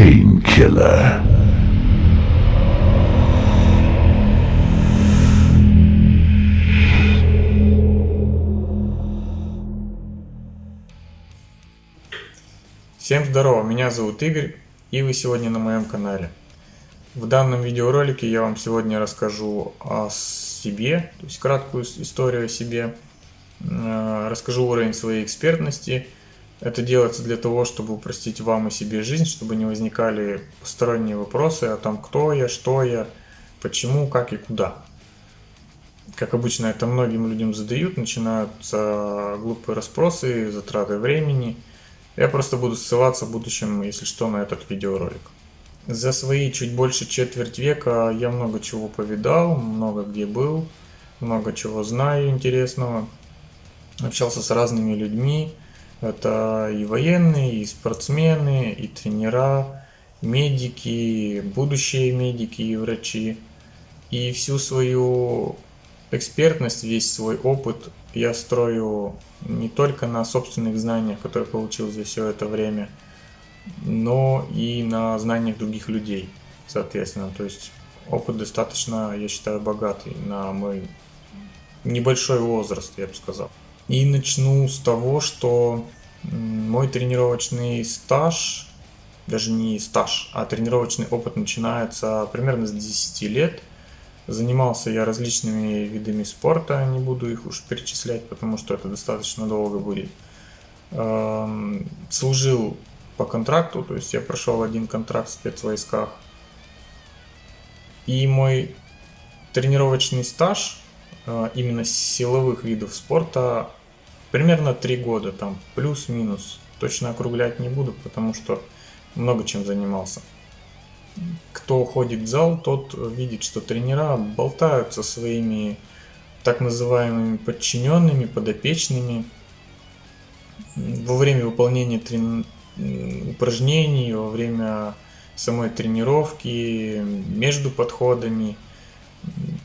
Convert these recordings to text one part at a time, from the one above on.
Painkiller. Всем здорово, меня зовут Игорь, и вы сегодня на моем канале. В данном видеоролике я вам сегодня расскажу о себе, то есть краткую историю о себе, э, расскажу уровень своей экспертности. Это делается для того, чтобы упростить вам и себе жизнь, чтобы не возникали посторонние вопросы о том, кто я, что я, почему, как и куда. Как обычно это многим людям задают, начинаются глупые расспросы, затраты времени – я просто буду ссылаться в будущем, если что, на этот видеоролик. За свои чуть больше четверть века я много чего повидал, много где был, много чего знаю интересного. Общался с разными людьми. Это и военные, и спортсмены, и тренера, медики, будущие медики и врачи. И всю свою экспертность, весь свой опыт я строю не только на собственных знаниях, которые получил за все это время, но и на знаниях других людей, соответственно. То есть опыт достаточно, я считаю, богатый на мой небольшой возраст, я бы сказал. И начну с того, что мой тренировочный стаж, даже не стаж, а тренировочный опыт начинается примерно с 10 лет – Занимался я различными видами спорта, не буду их уж перечислять, потому что это достаточно долго будет. Эм, служил по контракту, то есть я прошел один контракт в спецвойсках. И мой тренировочный стаж э, именно силовых видов спорта примерно 3 года, там плюс-минус. Точно округлять не буду, потому что много чем занимался кто ходит в зал, тот видит, что тренера болтают со своими так называемыми подчиненными, подопечными во время выполнения трен... упражнений, во время самой тренировки, между подходами.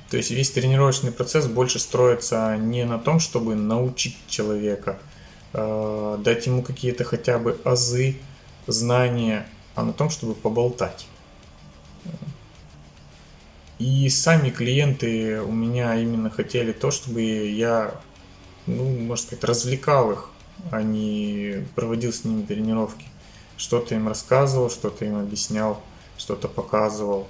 То есть весь тренировочный процесс больше строится не на том, чтобы научить человека, а дать ему какие-то хотя бы азы, знания, а на том, чтобы поболтать. И сами клиенты у меня именно хотели то, чтобы я, ну, можно сказать, развлекал их, а не проводил с ними тренировки. Что-то им рассказывал, что-то им объяснял, что-то показывал.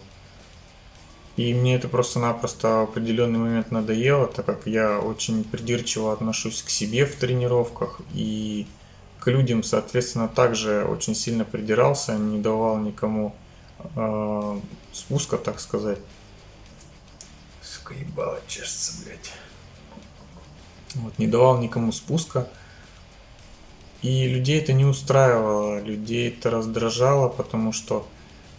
И мне это просто-напросто в определенный момент надоело, так как я очень придирчиво отношусь к себе в тренировках и к людям, соответственно, также очень сильно придирался, не давал никому э, спуска, так сказать. Сука, ебало чешется, блядь. Вот, не давал никому спуска. И людей это не устраивало, людей это раздражало, потому что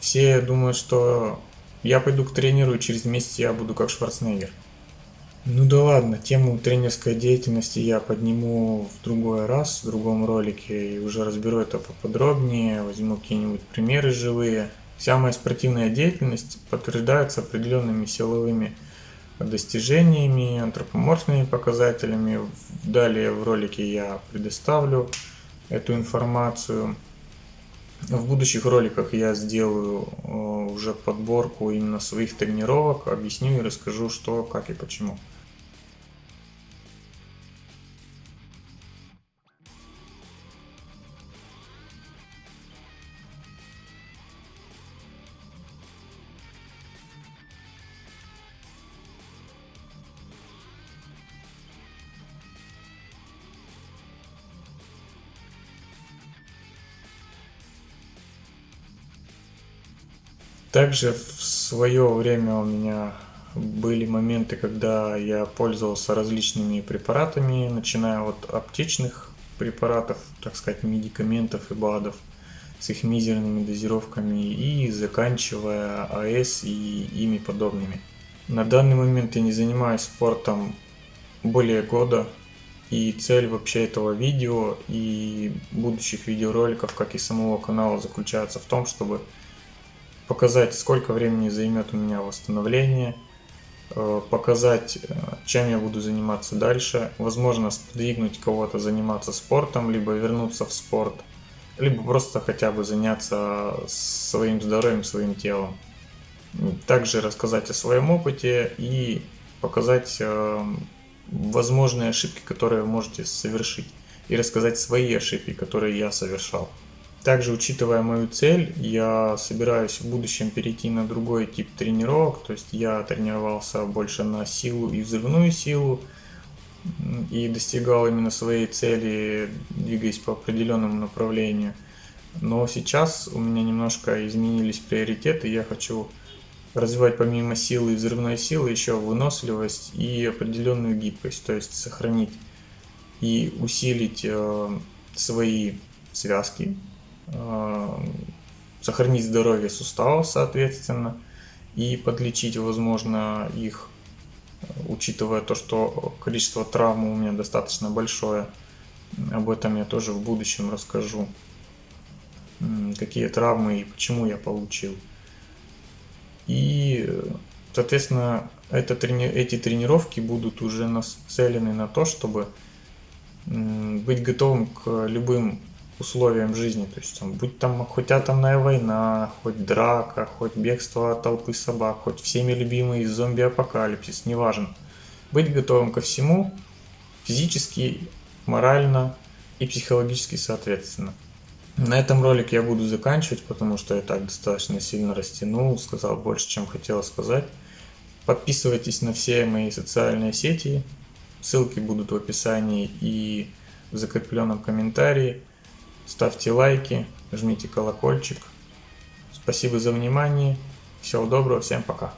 все думают, что я пойду к тренеру, и через месяц я буду как Шварценеггер. Ну да ладно, тему тренерской деятельности я подниму в другой раз, в другом ролике, и уже разберу это поподробнее, возьму какие-нибудь примеры живые. Вся моя спортивная деятельность подтверждается определенными силовыми достижениями, антропоморфными показателями. Далее в ролике я предоставлю эту информацию. В будущих роликах я сделаю э, уже подборку именно своих тренировок, объясню и расскажу, что, как и почему. Также в свое время у меня были моменты, когда я пользовался различными препаратами, начиная от аптечных препаратов, так сказать, медикаментов и БАДов с их мизерными дозировками и заканчивая АС и ими подобными. На данный момент я не занимаюсь спортом более года, и цель вообще этого видео и будущих видеороликов, как и самого канала, заключается в том, чтобы показать, сколько времени займет у меня восстановление, э, показать, э, чем я буду заниматься дальше, возможно, сподвигнуть кого-то заниматься спортом, либо вернуться в спорт, либо просто хотя бы заняться своим здоровьем, своим телом. Также рассказать о своем опыте и показать э, возможные ошибки, которые вы можете совершить. И рассказать свои ошибки, которые я совершал. Также, учитывая мою цель, я собираюсь в будущем перейти на другой тип тренировок. То есть я тренировался больше на силу и взрывную силу. И достигал именно своей цели, двигаясь по определенному направлению. Но сейчас у меня немножко изменились приоритеты. Я хочу развивать помимо силы и взрывной силы еще выносливость и определенную гибкость. То есть сохранить и усилить э, свои связки, сохранить здоровье суставов, соответственно, и подлечить, возможно, их, учитывая то, что количество травм у меня достаточно большое. Об этом я тоже в будущем расскажу. Какие травмы и почему я получил. И, соответственно, это, эти тренировки будут уже нацелены на то, чтобы быть готовым к любым условиям жизни. То есть, там, будь там хоть атомная война, хоть драка, хоть бегство от толпы собак, хоть всеми любимый зомби-апокалипсис, неважно. Быть готовым ко всему физически, морально и психологически соответственно. На этом ролик я буду заканчивать, потому что я так достаточно сильно растянул, сказал больше, чем хотел сказать. Подписывайтесь на все мои социальные сети, ссылки будут в описании и в закрепленном комментарии. Ставьте лайки, жмите колокольчик. Спасибо за внимание. Всего доброго, всем пока.